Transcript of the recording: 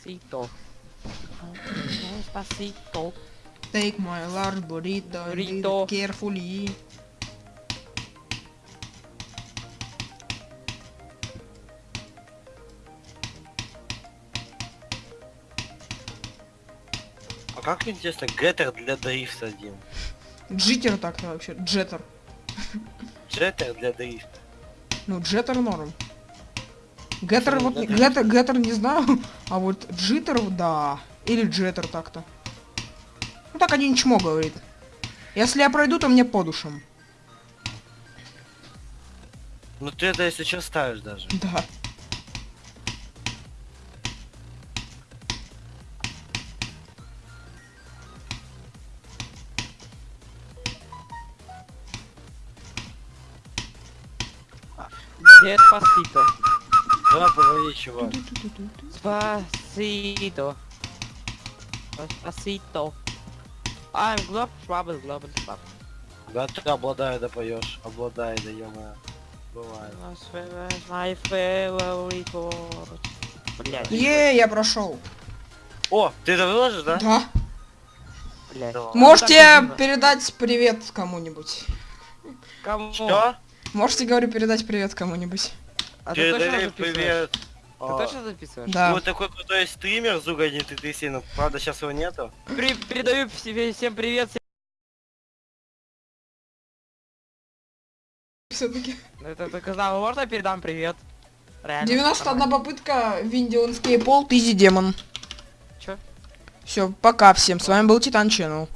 Спасито. Спасито. Take my large burrito, Burrito. carefully. А как интересно, геттер для дрифта один? Джиттер так-то вообще, джеттер. Джеттер для дрифта. Ну, джеттер норм. Геттер вот, геттер, геттер не знаю, а вот джиттер, да. Или джеттер так-то. Ну так один чмо говорит. Если я пройду, то мне по душам. Ну ты это если что ставишь даже. Да. Despacito. Давай поговори, чувак. Спасито. Спасито. I'm glob trouble, global trouble. Да ты обладай, да поешь. Обладай, да ё Бывает. My favorite word. Блять, Е, я прошел. О, ты это выложишь, да? Да. блять. Да. Можете так передать привет кому-нибудь. Кому? Что? Можете, говорю, передать привет кому-нибудь. А ты точно привет. Ты А, точно записываешь? Да. Вот такой крутой стример Зуга 3000, ну правда сейчас его нету. При- передаю себе всем привет. всем- Все-таки. Ну, Это только знал, можно передам привет? Реально. 91 попытка, Виндион Скейпол, Тизи Демон. Чё? Все, пока всем. С вами был Титан Ченнел.